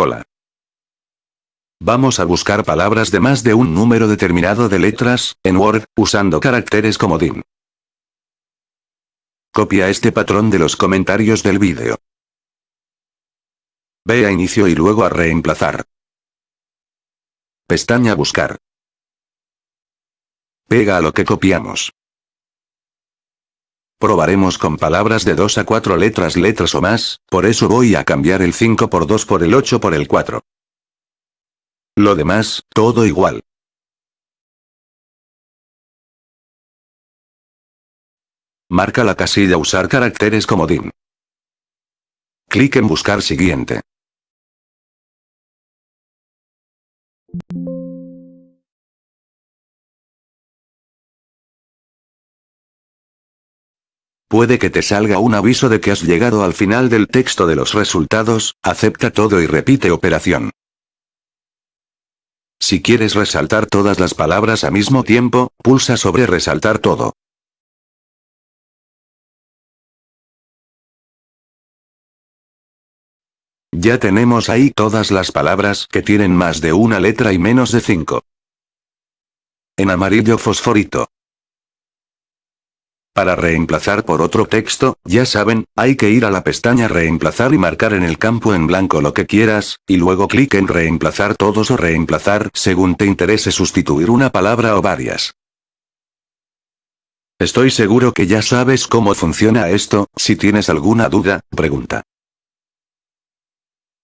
Hola. Vamos a buscar palabras de más de un número determinado de letras, en Word, usando caracteres comodín. Copia este patrón de los comentarios del vídeo. Ve a inicio y luego a reemplazar. Pestaña buscar. Pega a lo que copiamos. Probaremos con palabras de 2 a 4 letras letras o más, por eso voy a cambiar el 5 por 2 por el 8 por el 4. Lo demás, todo igual. Marca la casilla Usar caracteres comodín. Clic en Buscar siguiente. Puede que te salga un aviso de que has llegado al final del texto de los resultados, acepta todo y repite operación. Si quieres resaltar todas las palabras al mismo tiempo, pulsa sobre resaltar todo. Ya tenemos ahí todas las palabras que tienen más de una letra y menos de cinco. En amarillo fosforito. Para reemplazar por otro texto, ya saben, hay que ir a la pestaña reemplazar y marcar en el campo en blanco lo que quieras, y luego clic en reemplazar todos o reemplazar según te interese sustituir una palabra o varias. Estoy seguro que ya sabes cómo funciona esto, si tienes alguna duda, pregunta.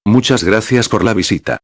Muchas gracias por la visita.